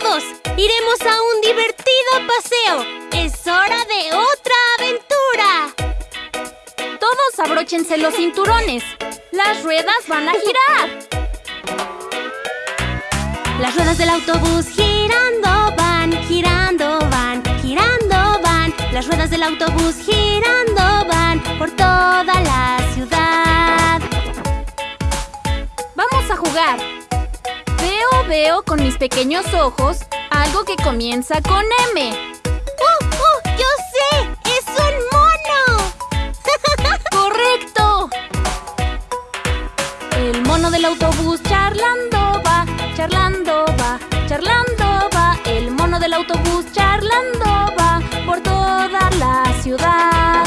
todos! ¡Iremos a un divertido paseo! ¡Es hora de otra aventura! Todos abróchense los cinturones. Las ruedas van a girar. Las ruedas del autobús girando van, girando van, girando van. Las ruedas del autobús girando van por toda la ciudad. Vamos a jugar. Veo, con mis pequeños ojos algo que comienza con M. ¡Oh, oh! ¡Yo sé! ¡Es un mono! ¡Correcto! El mono del autobús charlando va, charlando va, charlando va. El mono del autobús charlando va por toda la ciudad.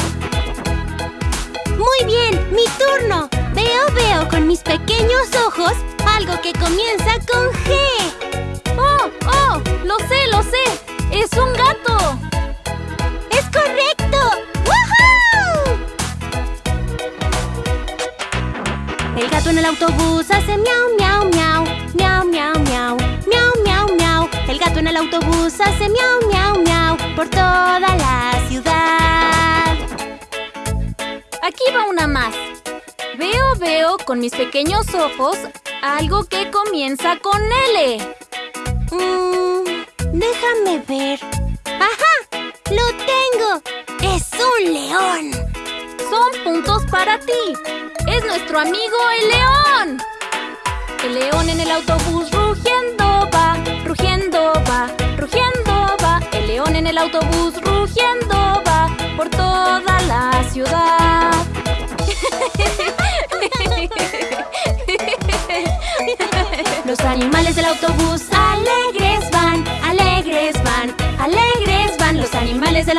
Muy bien, mi turno. Yo veo con mis pequeños ojos algo que comienza con G. ¡Oh, oh! ¡Lo sé, lo sé! ¡Es un gato! ¡Es correcto! ¡Woohoo! El gato en el autobús hace miau, miau, miau. Miau, miau, miau. Miau, miau, miau. El gato en el autobús hace miau, miau, miau. Por toda la ciudad. Aquí va una más. Veo, veo con mis pequeños ojos algo que comienza con L. Mm, déjame ver. ¡Ajá! ¡Lo tengo! ¡Es un león! Son puntos para ti. Es nuestro amigo el león. El león en el autobús rugiendo va, rugiendo va, rugiendo va. El león en el autobús rugiendo va por toda la ciudad.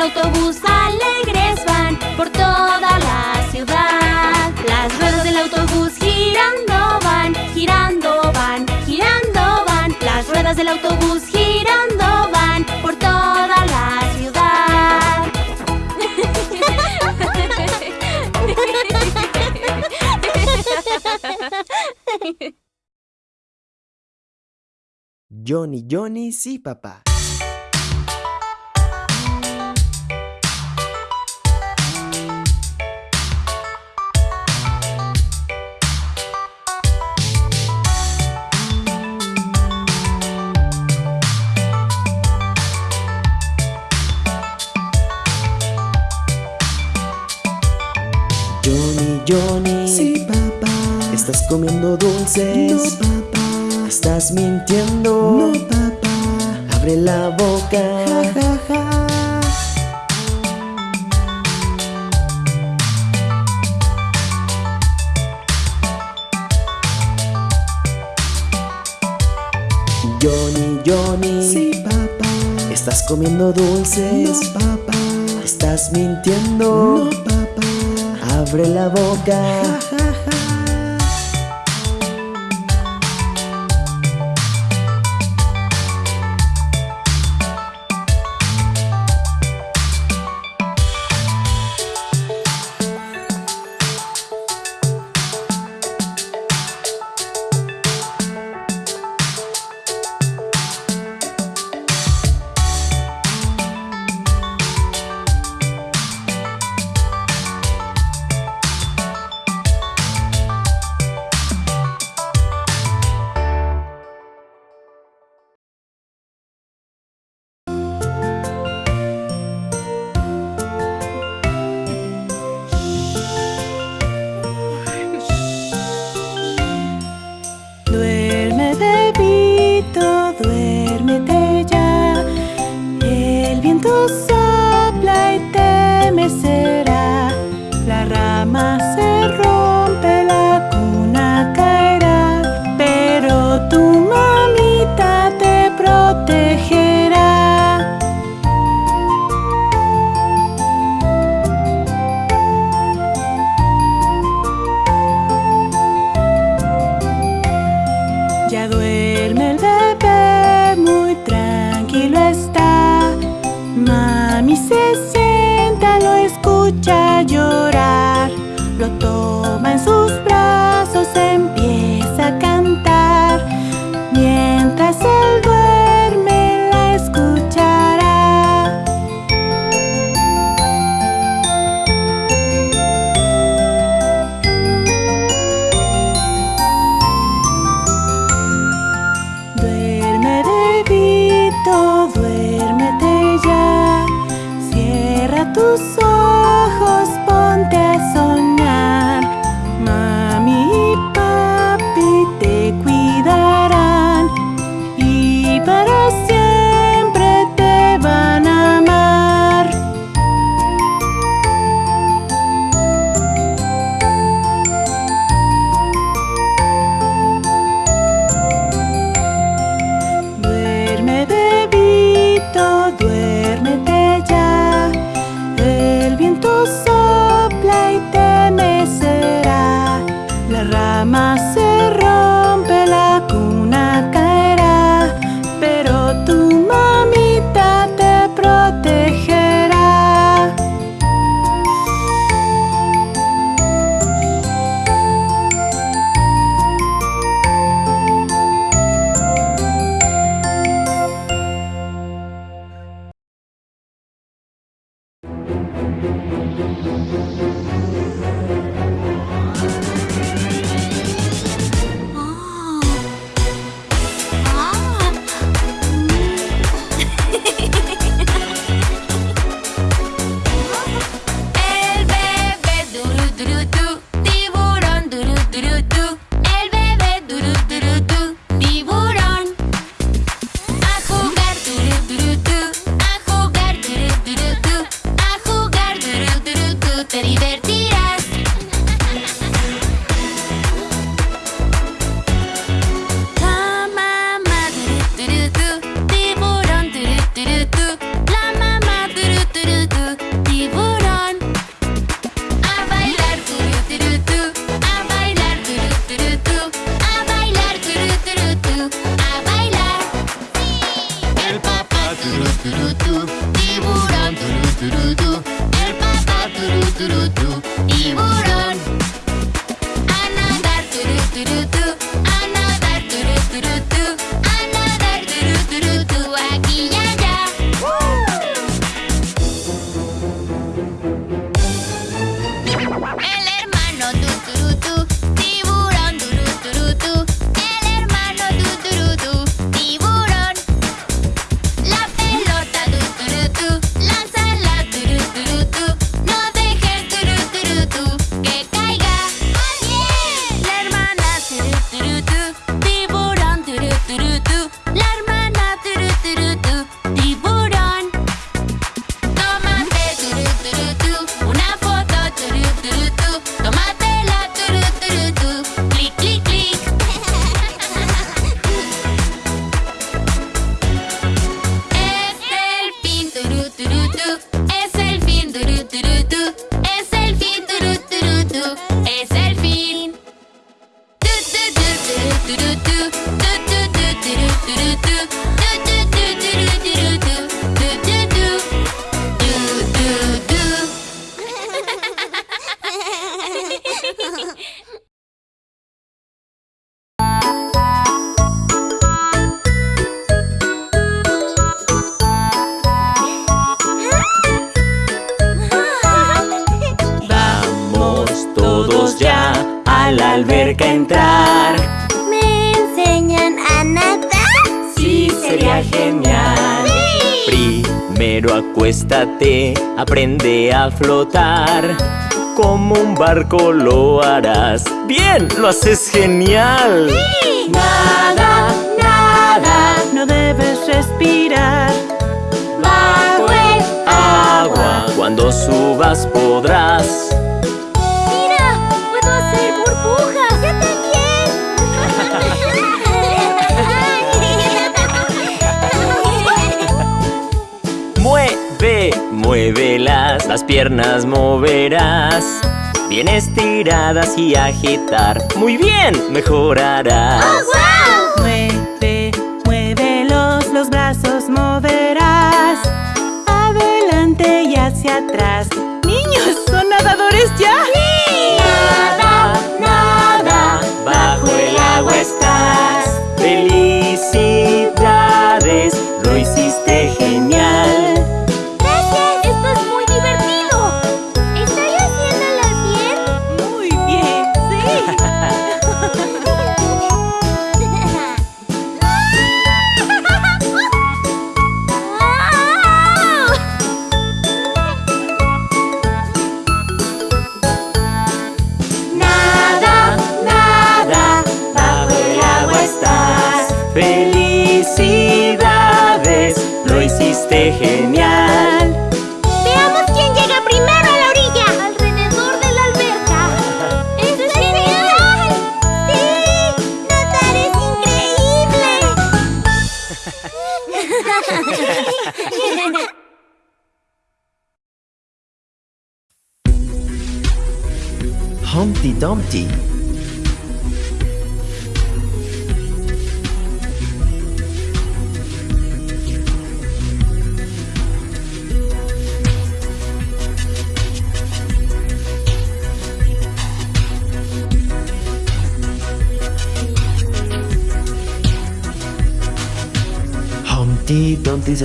Autobús alegres van por toda la ciudad. Las ruedas del autobús girando van, girando van, girando van. Las ruedas del autobús girando van por toda la ciudad. Johnny, Johnny, sí, papá. Johnny. Sí, papá. ¿Estás comiendo dulces? No, papá. ¿Estás mintiendo? No, papá. Abre la boca. Ja, ja, ja. Johnny, Johnny. Sí, papá. ¿Estás comiendo dulces? No, papá. ¿Estás mintiendo? No, papá. Abre la boca. Aprende a flotar. Como un barco lo harás. ¡Bien! ¡Lo haces genial! Nada, nada. No debes respirar. Bajo el agua. Cuando subas podrás Muévelas, las piernas moverás. Bien estiradas y agitar. Muy bien, mejorarás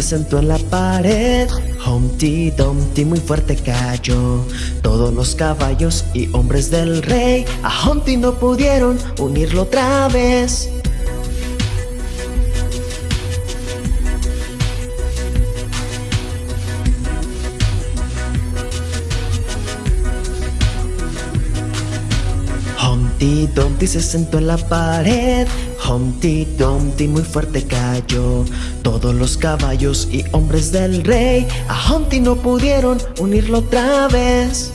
sentó en la pared. Humpty Dumpty muy fuerte cayó. Todos los caballos y hombres del rey a Humpty no pudieron unirlo otra vez. Humpty Dumpty se sentó en la pared. Humpty Dumpty muy fuerte cayó. Todos los caballos y hombres del rey a Humpty no pudieron unirlo otra vez.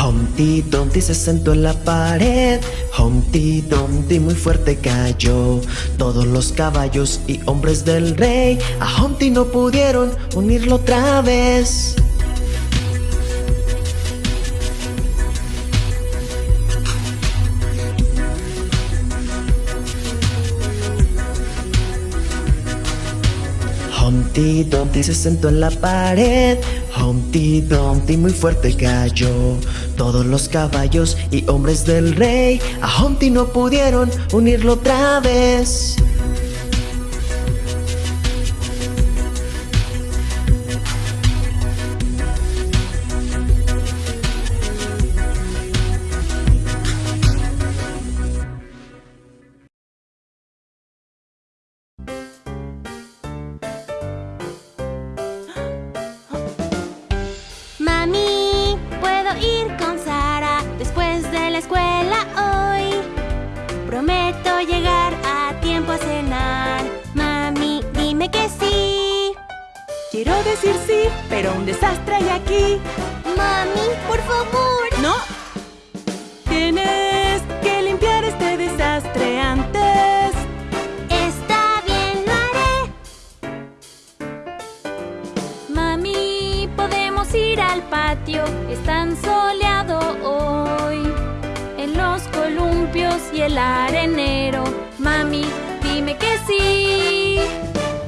Humpty Dumpty se sentó en la pared. Humpty Dumpty muy fuerte cayó. Todos los caballos y hombres del rey a Humpty no pudieron unirlo otra vez. Humpty Dumpty se sentó en la pared. Humpty Dumpty muy fuerte cayó. Todos los caballos y hombres del rey a Humpty no pudieron unirlo otra vez. Hay aquí. Mami, por favor. ¿No? Tienes que limpiar este desastre antes. Está bien, lo haré. Mami, podemos ir al patio. Es tan soleado hoy. En los columpios y el arenero. Mami, dime que sí.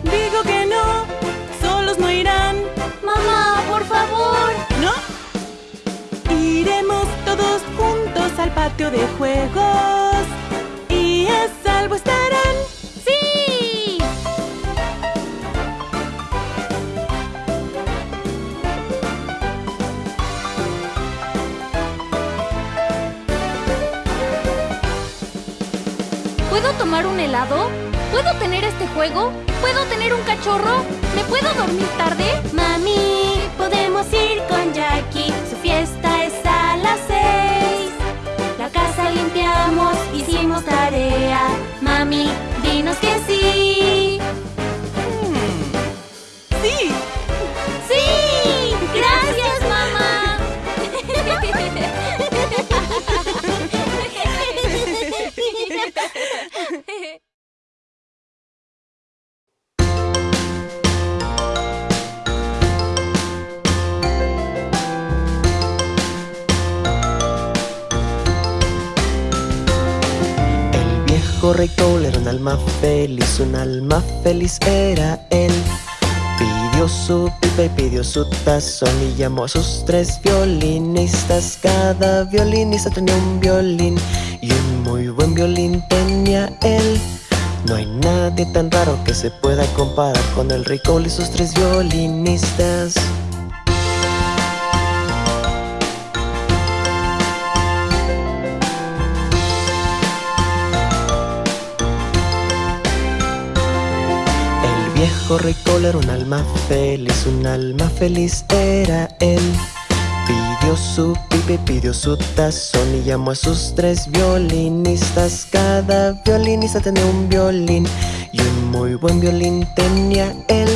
Digo que no, solos no irán. Todos juntos al patio de juegos. Y a salvo estarán. ¡Sí! ¿Puedo tomar un helado? ¿Puedo tener este juego? ¿Puedo tener un cachorro? ¿Me puedo dormir tarde? Mami, podemos ir con Jackie. Hicimos tarea. Mami, dinos que sí. Feliz era él. Pidió su pipa y pidió su tazón y llamó a sus tres violinistas. Cada violinista tenía un violín y un muy buen violín tenía él. No hay nadie tan raro que se pueda comparar con el Cole y sus tres violinistas. Viejo rey Cole era un alma feliz, un alma feliz era él. Pidió su pipa y pidió su tazón y llamó a sus tres violinistas. Cada violinista tenía un violín y un muy buen violín tenía él.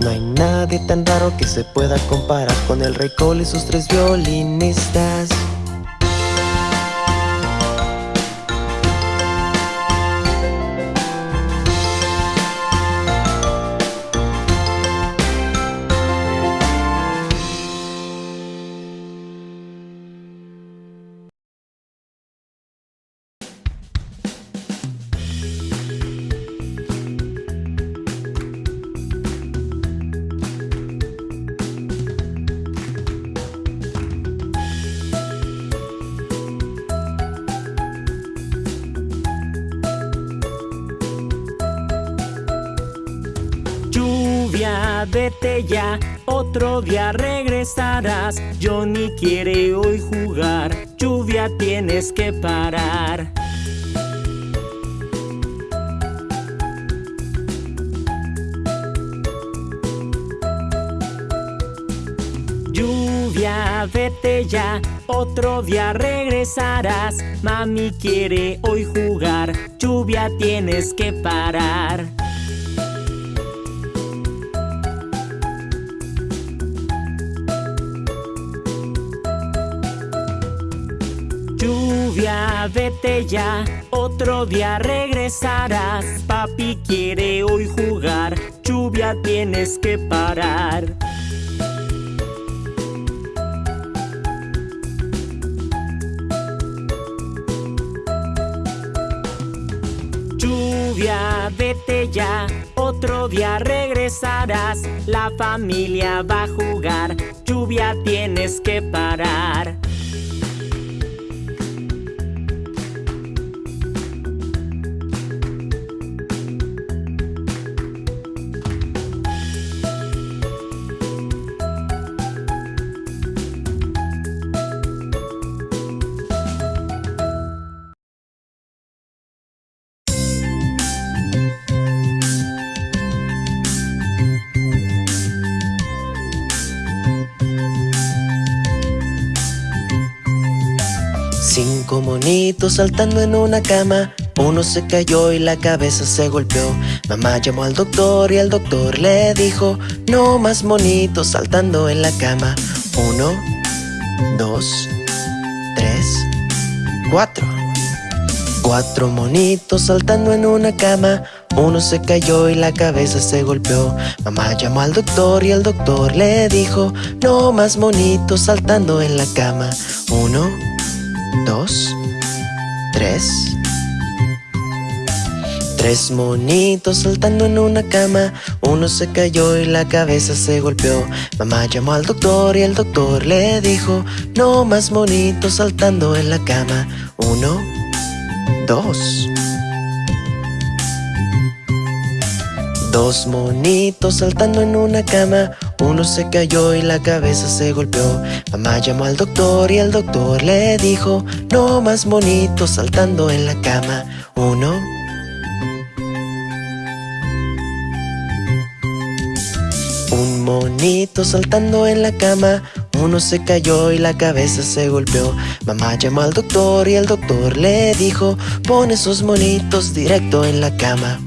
No hay nadie tan raro que se pueda comparar con el rey Cole y sus tres violinistas. Regresarás. Johnny quiere hoy jugar, lluvia tienes que parar. Lluvia, vete ya, otro día regresarás. Mami quiere hoy jugar, lluvia tienes que parar. Lluvia, vete ya, otro día regresarás. Papi quiere hoy jugar, lluvia tienes que parar. Lluvia, vete ya, otro día regresarás. La familia va a jugar, lluvia tienes que parar. Cinco monitos saltando en una cama. Uno se cayó y la cabeza se golpeó. Mamá llamó al doctor y el doctor le dijo: No más monitos saltando en la cama. Uno, dos, tres, cuatro. Cuatro monitos saltando en una cama. Uno se cayó y la cabeza se golpeó. Mamá llamó al doctor y el doctor le dijo: No más monitos saltando en la cama. Uno, dos, tres. Tres monitos saltando en una cama. Uno se cayó y la cabeza se golpeó. Mamá llamó al doctor y el doctor le dijo: No más monitos saltando en la cama. Uno, dos. Dos monitos saltando en una cama. Uno se cayó y la cabeza se golpeó. Mamá llamó al doctor y el doctor le dijo: No más monitos saltando en la cama. Uno. Un monito saltando en la cama. Uno se cayó y la cabeza se golpeó. Mamá llamó al doctor y el doctor le dijo: Pon esos monitos directo en la cama.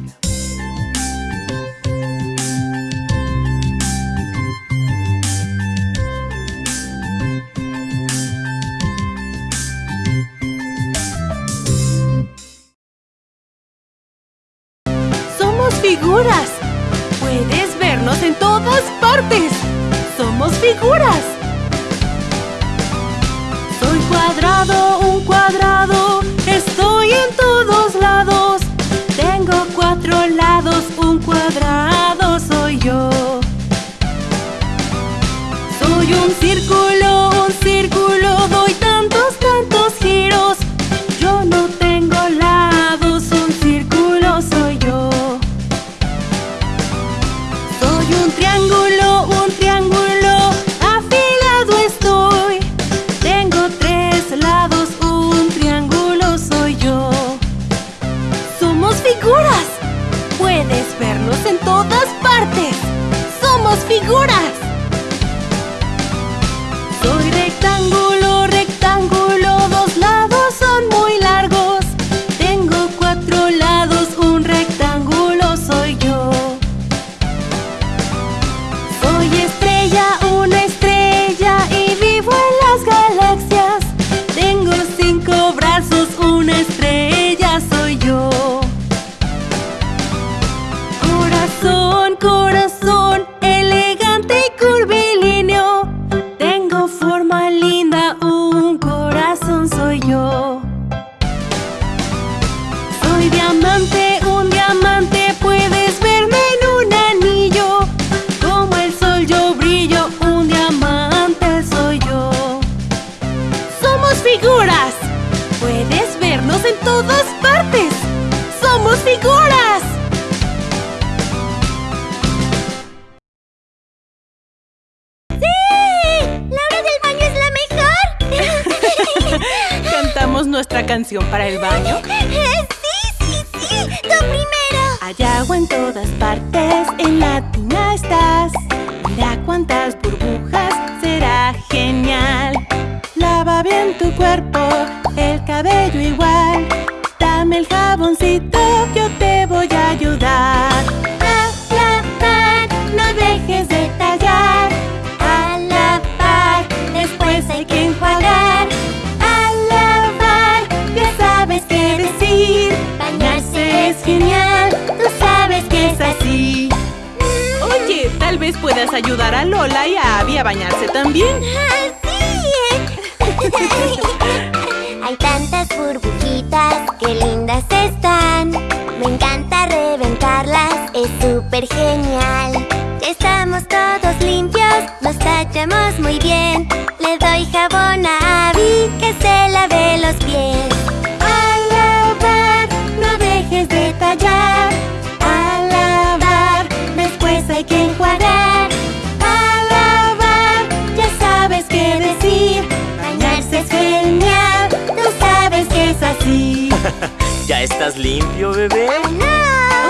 ¿Ya estás limpio, bebé?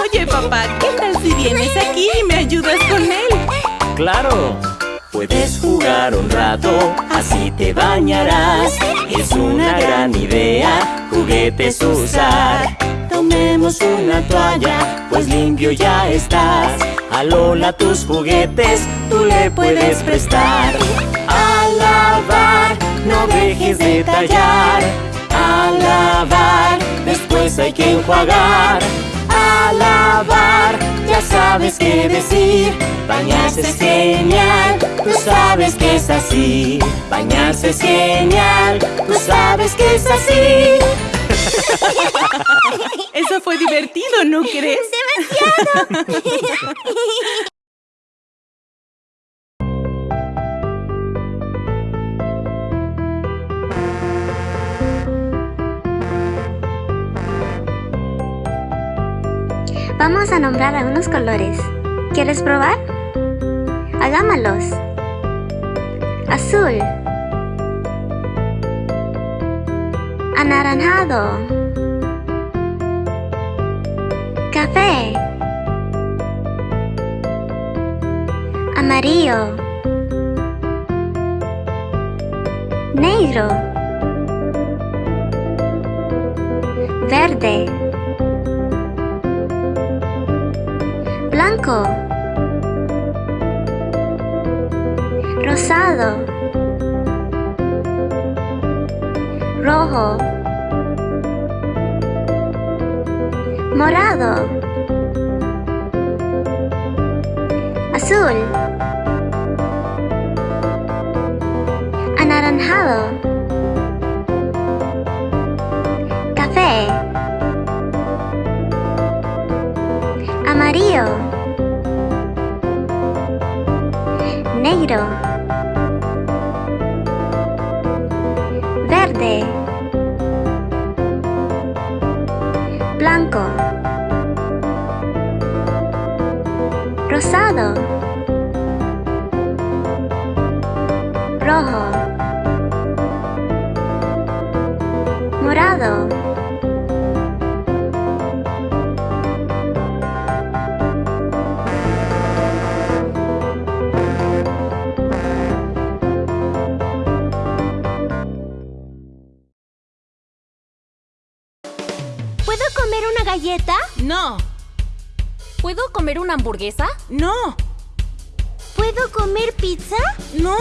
Oye, papá, ¿qué tal si vienes aquí y me ayudas con él? Claro. Puedes jugar un rato, así te bañarás. Es una gran idea, juguetes usar. Tomemos una toalla, pues limpio ya estás. A Lola tus juguetes, tú le puedes prestar. A lavar, no dejes de tallar. A lavar, después hay que enjuagar. A lavar, ya sabes qué decir. Bañarse es genial, tú sabes que es así. Bañarse es genial, tú sabes que es así. Eso fue divertido, ¿no crees? Vamos a nombrar algunos colores. ¿Quieres probar? Hagámoslos. Azul. Anaranjado. Café. Amarillo. Negro. Verde. Blanco, rosado, rojo, morado, azul, anaranjado, café, amarillo, negro, verde, blanco, rosado, rojo, morado. Comer una hamburguesa? no, ¿Puedo comer pizza? no,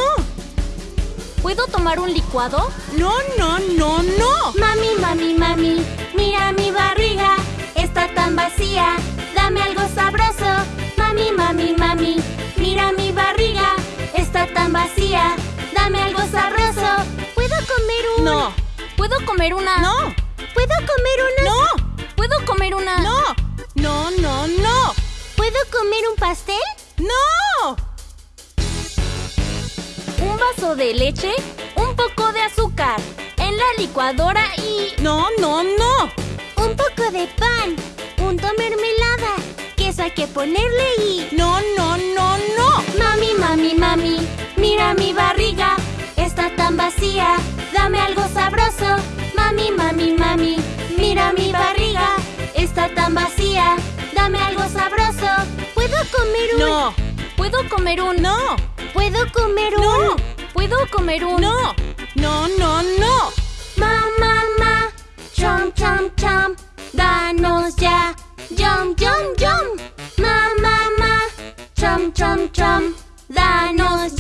¿Puedo tomar un licuado? no, no, no, no. Mami, mami, mami, mira mi barriga, está tan vacía, dame algo sabroso. Mami, mami, mami, mira mi barriga, está tan vacía, dame algo sabroso. ¿Puedo comer un...? No, ¿Puedo comer una? no, ¿Puedo comer una...? no, ¿Puedo comer una? no, no, no, no, ¿Puedo comer un pastel? ¡No! Un vaso de leche, un poco de azúcar, en la licuadora y... ¡No, no, no! Un poco de pan, punto mermelada, queso hay que ponerle y... ¡No, no, no, no! Mami, mami, mami, mira mi barriga, está tan vacía, dame algo sabroso. Mami, mami, mami, mira mi barriga, está tan vacía, dame algo sabroso. ¿Puedo comer un...? No. ¿Puedo comer un...? No. ¿Puedo comer un...? No. ¿Puedo comer un...? No. No, no, no. Ma, ma, ma. Chom, chom, chom. Danos ya. Yum, yum, yum. Ma, ma, ma. Chom, chom, chom. Danos ya.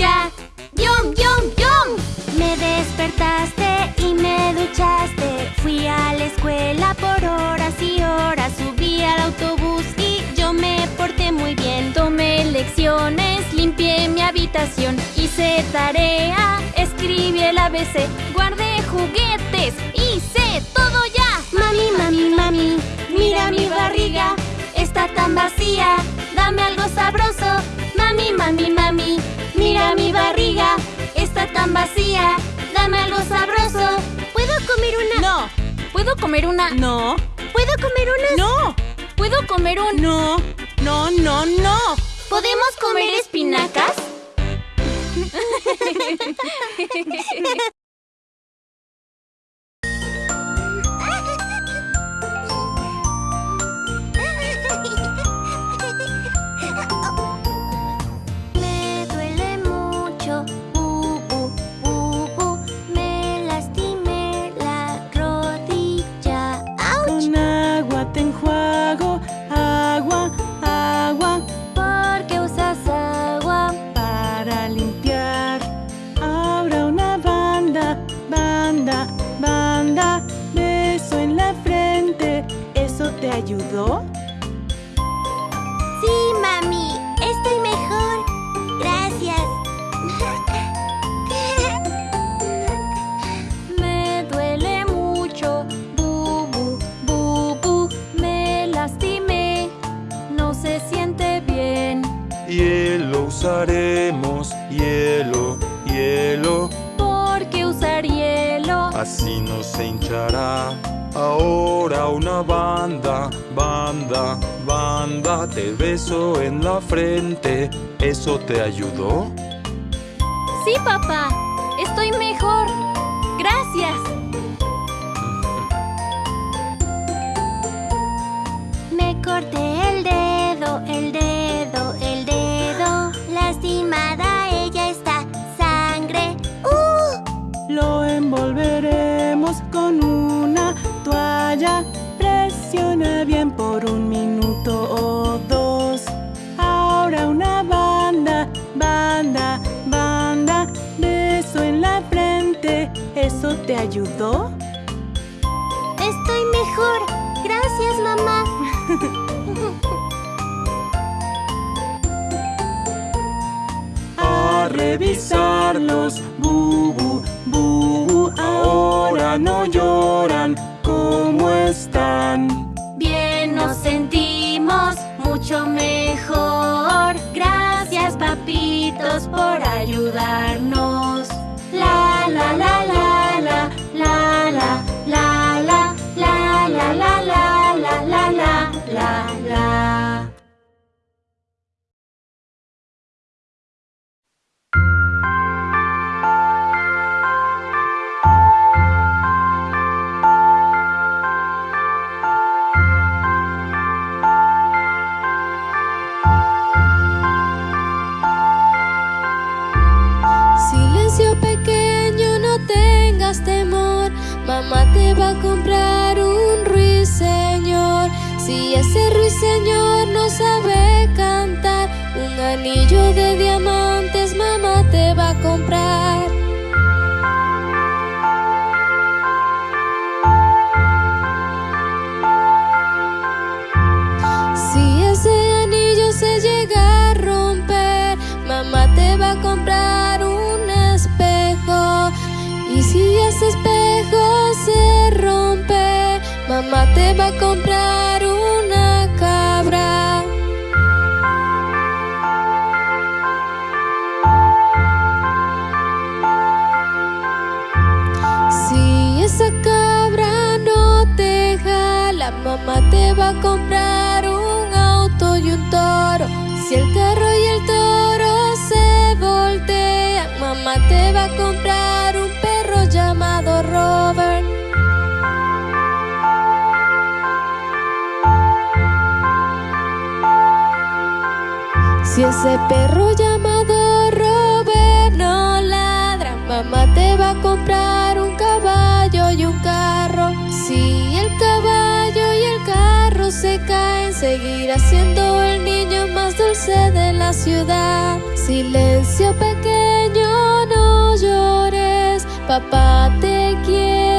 Y me duchaste. Fui a la escuela por horas y horas. Subí al autobús y yo me porté muy bien. Tomé lecciones, limpié mi habitación, hice tarea, escribí el ABC, guardé juguetes, hice todo ya. Mami, mami, mami, mira mi barriga, está tan vacía, dame algo sabroso. Mami, mami, mami, mira mi barriga, está tan vacía, dame algo sabroso. ¿Puedo comer una? No. ¿Puedo comer una? No. ¿Puedo comer unas? No. ¿Puedo comer un...? No. No, no, no. ¿Podemos comer espinacas? ayudó? Beso en la frente, ¿eso te ayudó? Sí, papá, estoy mejor. Te ayudó? Estoy mejor. Gracias, mamá. A revisarlos, bubu, bubu, ahora no lloran, mamá te va a comprar un auto y un toro. Si el carro y el toro se voltean, mamá te va a comprar un perro llamado Robert. Si ese perro seguirá siendo el niño más dulce de la ciudad. Silencio pequeño, no llores, papá te quiere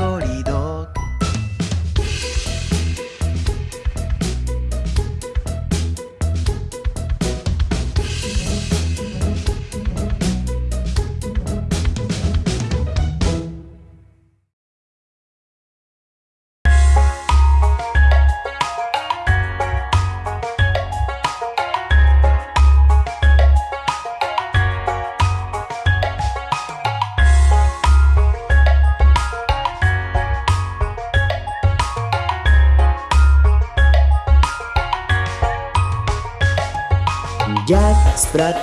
Hickory-dickory-dock.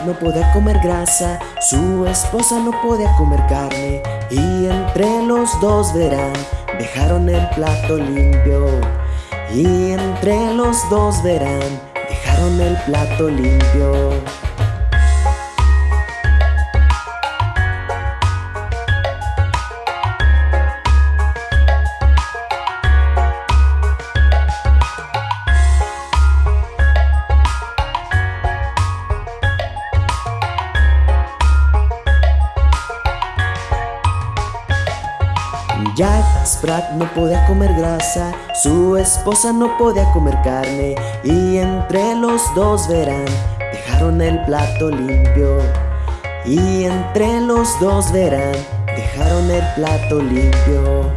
No podía comer grasa, su esposa no podía comer carne. Y entre los dos verán, dejaron el plato limpio. Y entre los dos verán, dejaron el plato limpio. No podía comer grasa, su esposa no podía comer carne y entre los dos verán, dejaron el plato limpio. Y entre los dos verán, dejaron el plato limpio.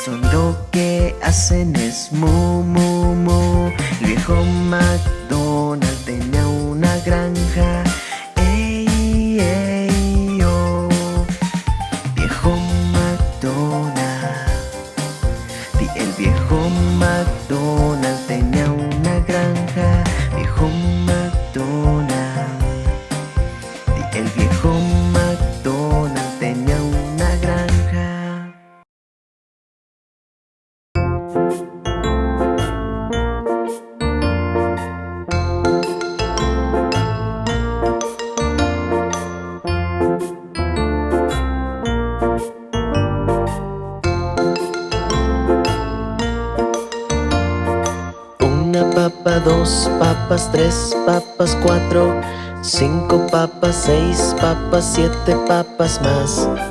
son lo que hacen es mu, mu, mu. Viejo macho tres papas, cuatro, cinco papas, seis papas, siete papas más.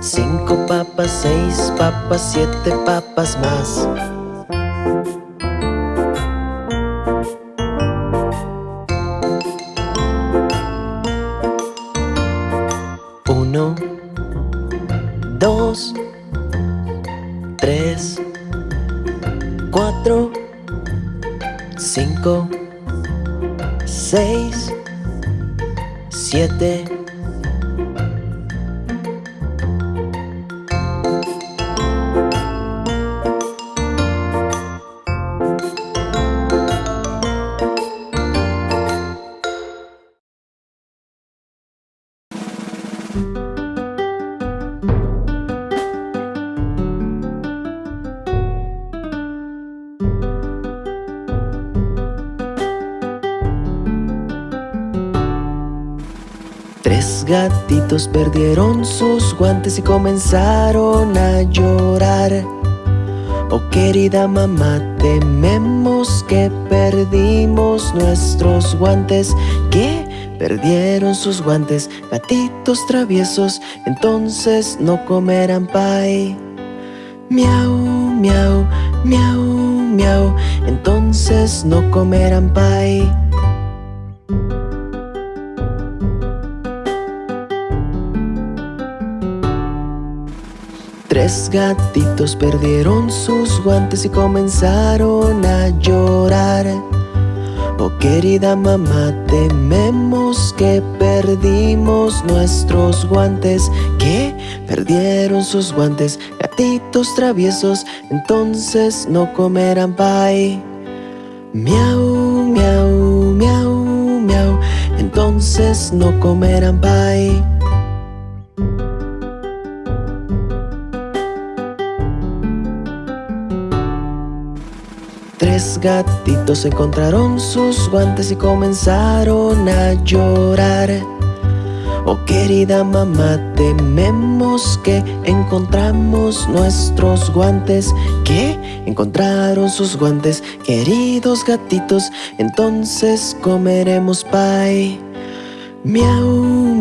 Cinco papas, seis papas, siete papas más. Uno, dos, tres, cuatro, cinco, seis, perdieron sus guantes y comenzaron a llorar. Oh querida mamá, tememos que perdimos nuestros guantes. Que perdieron sus guantes, gatitos traviesos Entonces no comerán pay. Miau, miau, miau, miau Entonces no comerán pay Gatitos perdieron sus guantes y comenzaron a llorar. Oh querida mamá, tememos que perdimos nuestros guantes. Que perdieron sus guantes, gatitos traviesos Entonces no comerán pie Miau, miau, miau, miau Entonces no comerán pie gatitos encontraron sus guantes y comenzaron a llorar Oh querida mamá, tememos que encontramos nuestros guantes ¿Qué? Encontraron sus guantes, queridos gatitos Entonces comeremos pie Miau,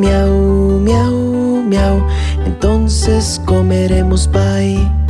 miau, miau, miau Entonces comeremos pie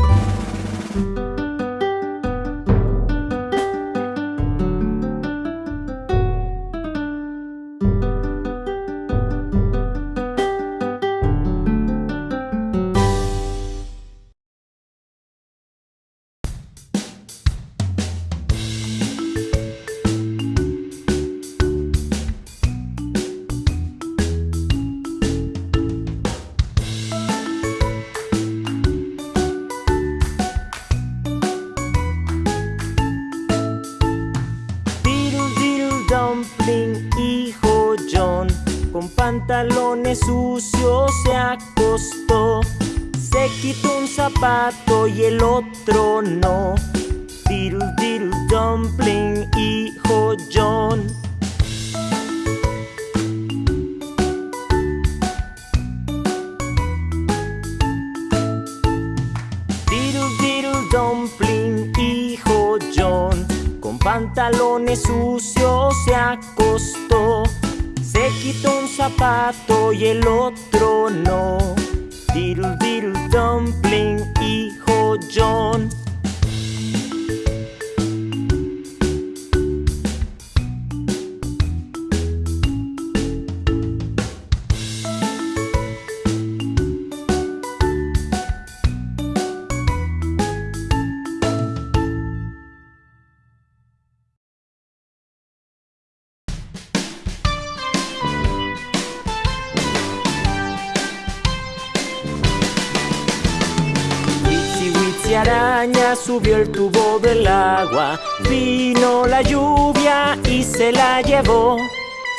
subió el tubo del agua, vino la lluvia y se la llevó.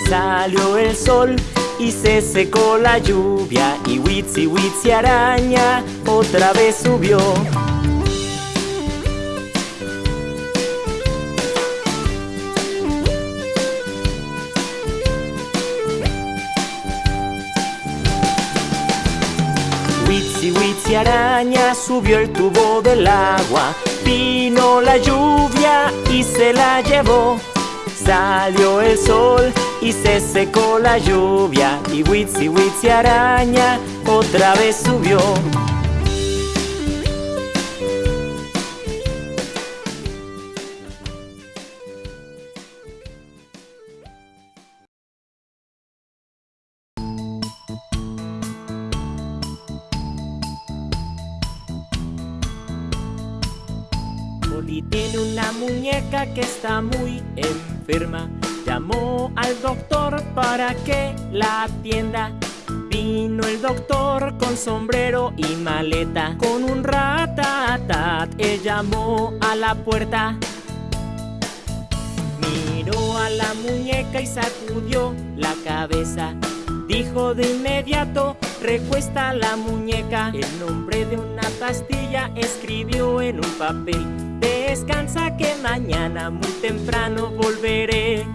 Salió el sol y se secó la lluvia y Witsi Witsi araña otra vez subió. Subió el tubo del agua, vino la lluvia y se la llevó. Salió el sol y se secó la lluvia y Witsi Witsi araña otra vez subió. Que está muy enferma. Llamó al doctor para que la atienda. Vino el doctor con sombrero y maleta. Con un ratatat, él llamó a la puerta. Miró a la muñeca y sacudió la cabeza. Dijo de inmediato, recuesta la muñeca. El nombre de una pastilla escribió en un papel. Descansa que mañana muy temprano volveré.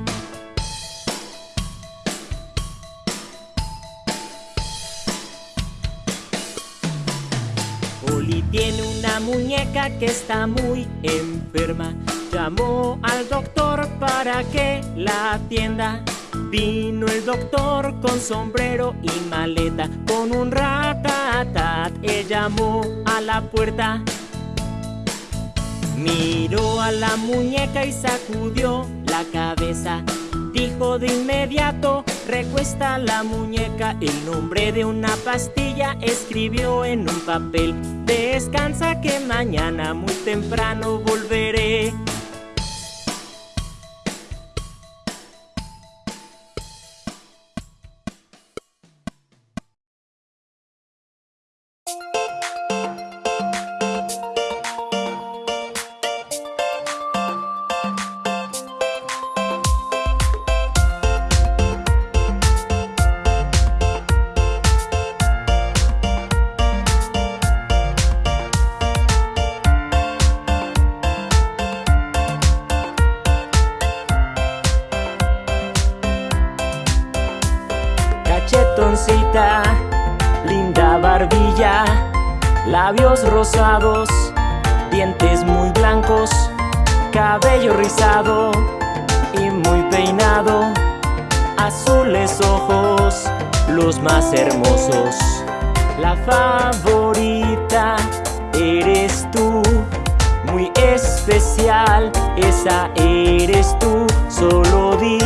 Oli tiene una muñeca que está muy enferma. Llamó al doctor para que la atienda. Vino el doctor con sombrero y maleta, con un ratatat. Él llamó a la puerta. Miró a la muñeca y sacudió la cabeza. Dijo de inmediato, recuesta la muñeca. El nombre de una pastilla escribió en un papel. Descansa que mañana muy temprano volveré. Esa eres tú, solo di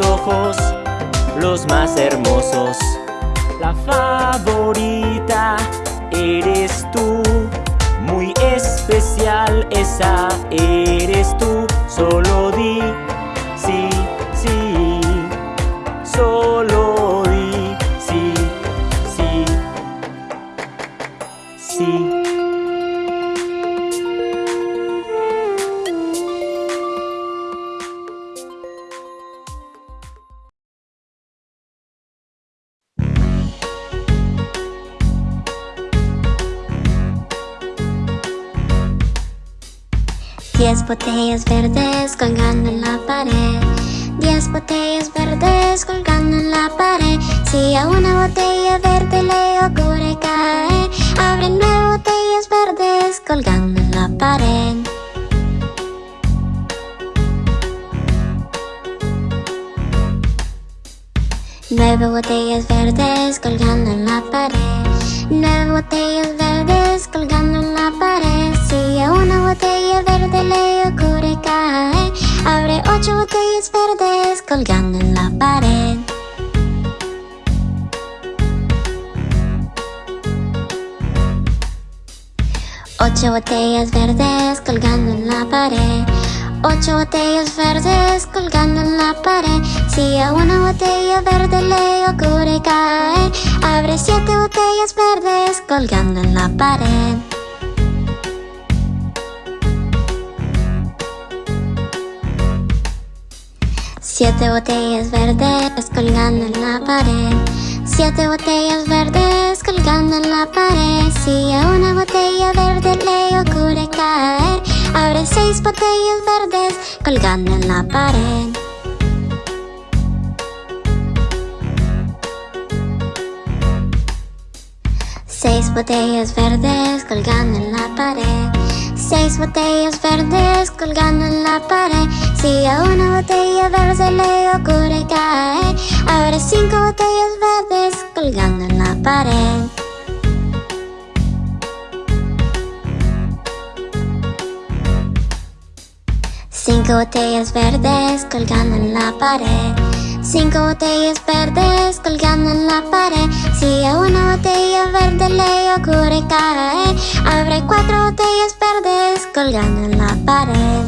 ojos, los más hermosos. La favorita eres tú, muy especial, esa eres tú, solo di botellas verdes colgando en la pared. Diez botellas verdes colgando en la pared. Si a una botella verde le ocurre caer, abre nueve botellas verdes colgando en la pared. Nueve botellas verdes colgando en la pared. Nueve botellas verdes colgando en la pared. Si a una botella botellas verdes colgando en la pared. Ocho botellas verdes colgando en la pared. Ocho botellas verdes colgando en la pared. Si a una botella verde le ocurre caer, abre siete botellas verdes colgando en la pared. Siete botellas verdes colgando en la pared. Siete botellas verdes colgando en la pared. Si a una botella verde le ocurre caer, abre seis botellas verdes colgando en la pared. Seis botellas verdes colgando en la pared. Seis botellas verdes colgando en la pared. Si a una botella verde le ocurre caer, abre cinco botellas verdes colgando en la pared. Cinco botellas verdes colgando en la pared. Cinco botellas verdes colgando en la pared. Si a una botella verde le ocurre caer, abre cuatro botellas verdes colgando en la pared.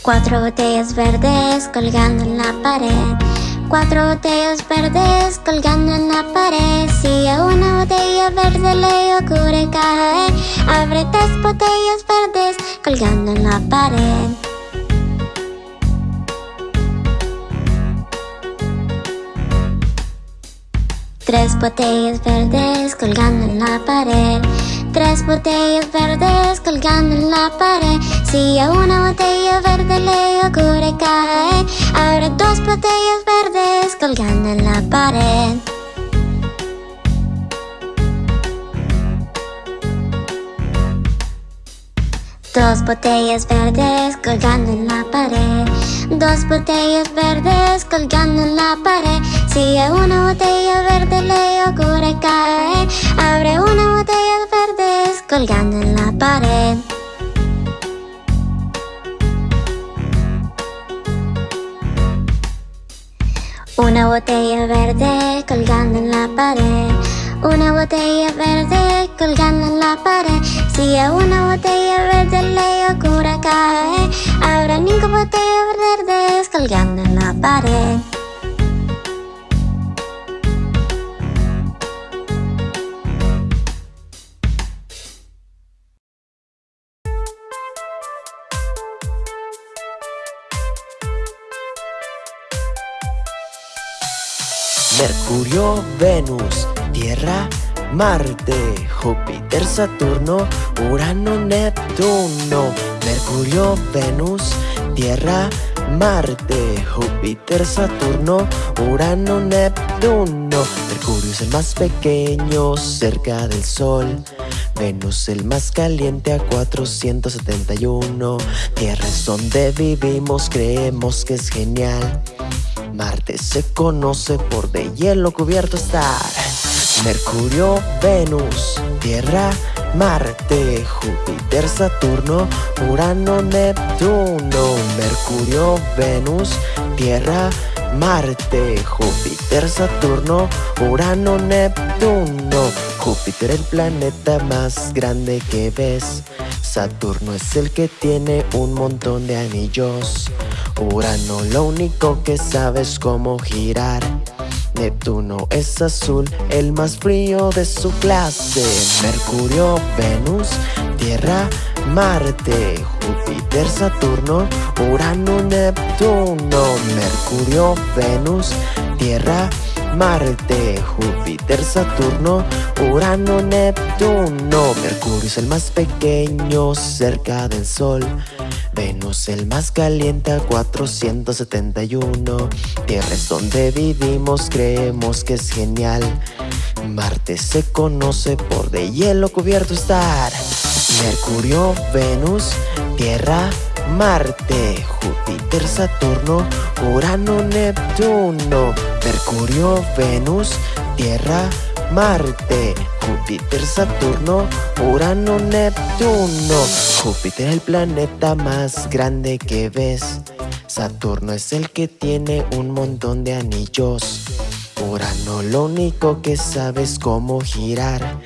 Cuatro botellas verdes colgando en la pared. Cuatro botellas verdes colgando en la pared. Si a una botella verde le ocurre caer, abre tres botellas verdes colgando en la pared. Tres botellas verdes colgando en la pared. Tres botellas verdes colgando en la pared. Si a una botella verde le ocurre caer, abre dos botellas verdes colgando en la pared. Dos botellas verdes colgando en la pared. Dos botellas verdes colgando en la pared. Si a una botella verde le ocurre caer, abre una botella verdes colgando en la pared. Una botella verde colgando en la pared. Una botella verde colgando en la pared. Si a una botella verde le ocurre caer, habrá cinco botellas verdes colgando en la pared. Mercurio, Venus, Tierra, Marte, Júpiter, Saturno, Urano, Neptuno. Mercurio, Venus, Tierra, Marte, Júpiter, Saturno, Urano, Neptuno. Mercurio es el más pequeño cerca del Sol. Venus el más caliente a 471. Tierra es donde vivimos, creemos que es genial. Marte se conoce por de hielo cubierto estar. Mercurio, Venus, Tierra, Marte, Júpiter, Saturno, Urano, Neptuno. Mercurio, Venus, Tierra, Marte, Júpiter, Saturno, Urano, Neptuno. Júpiter el planeta más grande que ves. Saturno es el que tiene un montón de anillos. Urano lo único que sabe es cómo girar. Neptuno es azul, el más frío de su clase. Mercurio, Venus, Tierra, Marte, Júpiter, Saturno, Urano, Neptuno. Mercurio, Venus, Tierra, Marte, Júpiter, Saturno, Urano, Neptuno. Mercurio es el más pequeño cerca del Sol. Venus el más caliente a 471. Tierra es donde vivimos, creemos que es genial. Marte se conoce por de hielo cubierto estar. Mercurio, Venus, Tierra, Marte, Júpiter, Saturno, Urano, Neptuno. Mercurio, Venus, Tierra, Marte, Júpiter, Saturno, Urano, Neptuno. Júpiter el planeta más grande que ves. Saturno es el que tiene un montón de anillos. Urano lo único que sabe es cómo girar.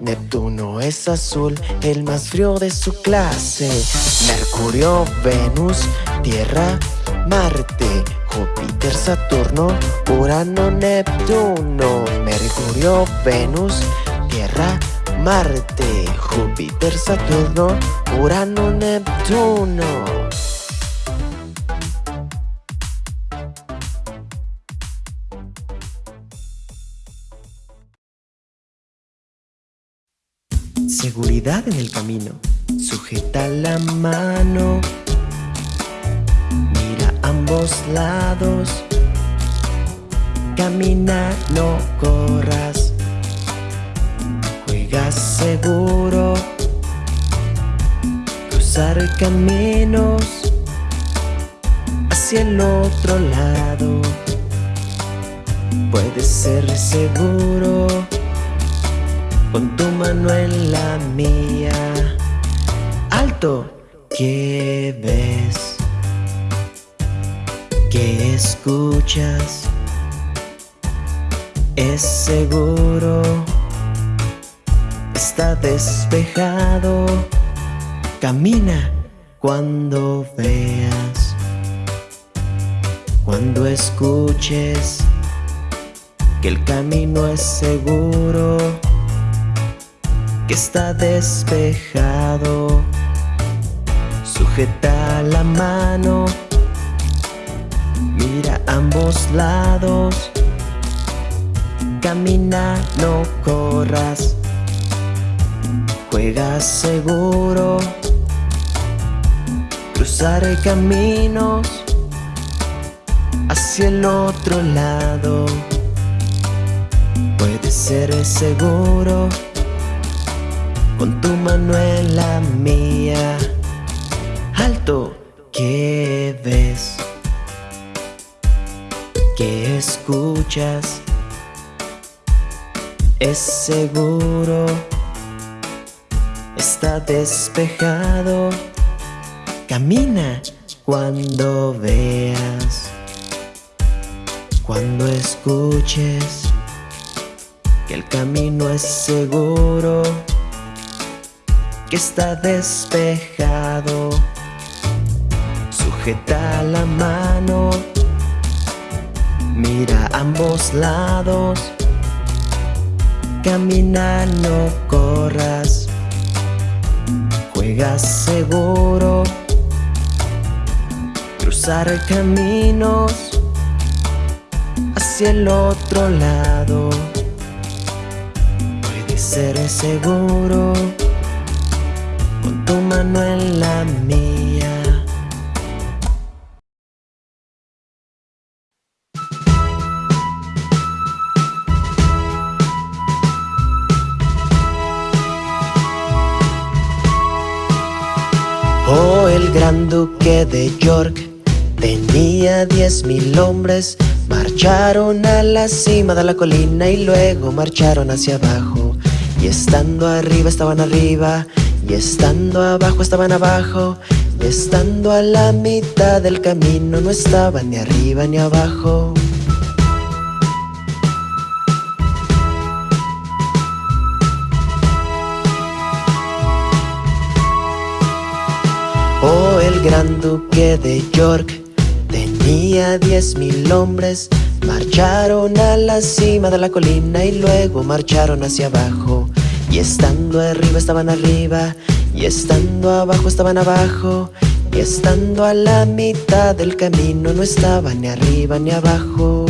Neptuno es azul, el más frío de su clase. Mercurio, Venus, Tierra, Marte, Júpiter, Saturno, Urano, Neptuno. Mercurio, Venus, Tierra, Marte, Júpiter, Saturno, Urano, Neptuno. Seguridad en el camino. Sujeta la mano. Ambos lados. Camina, no corras. Juega seguro. Cruzar caminos hacia el otro lado. Puede ser seguro con tu mano en la mía. Alto, ¿qué ves? ¿Qué escuchas? Es seguro, está despejado. Camina cuando veas, cuando escuches que el camino es seguro que está despejado. Sujeta la mano, mira ambos lados. Camina, no corras. Juega seguro. Cruzaré caminos hacia el otro lado. Puede ser seguro con tu mano en la mía. Alto, ¿qué ves? ¿Qué escuchas? Es seguro, está despejado. Camina cuando veas, Cuando escuches que el camino es seguro, que está despejado, sujeta la mano, mira ambos lados, camina, no corras, juega seguro, cruzar caminos hacia el otro lado. Puede ser seguro con tu mano en la mía. Duque de York tenía diez mil hombres Marcharon a la cima de la colina y luego marcharon hacia abajo. Y estando arriba estaban arriba, y estando abajo estaban abajo, y estando a la mitad del camino no estaban ni arriba ni abajo. Gran duque de York Tenía diez mil hombres, marcharon a la cima de la colina y luego marcharon hacia abajo. Y estando arriba estaban arriba, y estando abajo estaban abajo, y estando a la mitad del camino no estaban ni arriba ni abajo.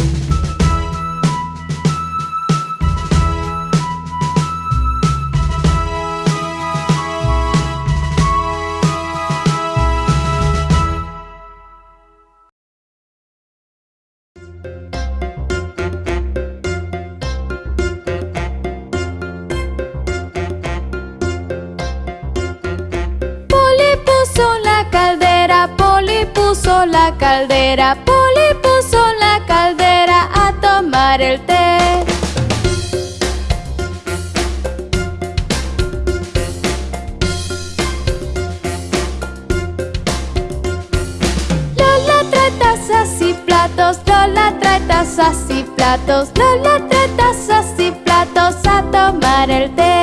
Caldera, Poli puso la caldera a tomar el té. Lola trae tazas y platos, Lola trae tazas y platos, Lola trae tazas y platos a tomar el té.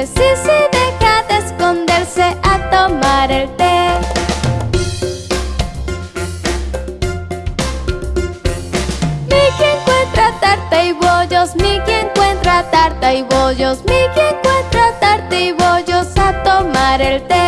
Esconderse, sí, sí, deja de esconderse a tomar el té. Mickey encuentra tarta y bollos, Mickey encuentra tarta y bollos, Mickey encuentra tarta y bollos a tomar el té.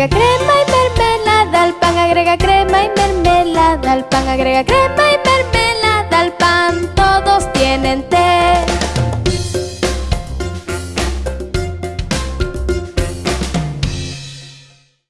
agrega crema y mermelada al pan, agrega crema y mermelada al pan, agrega crema y mermelada al pan. Todos tienen té.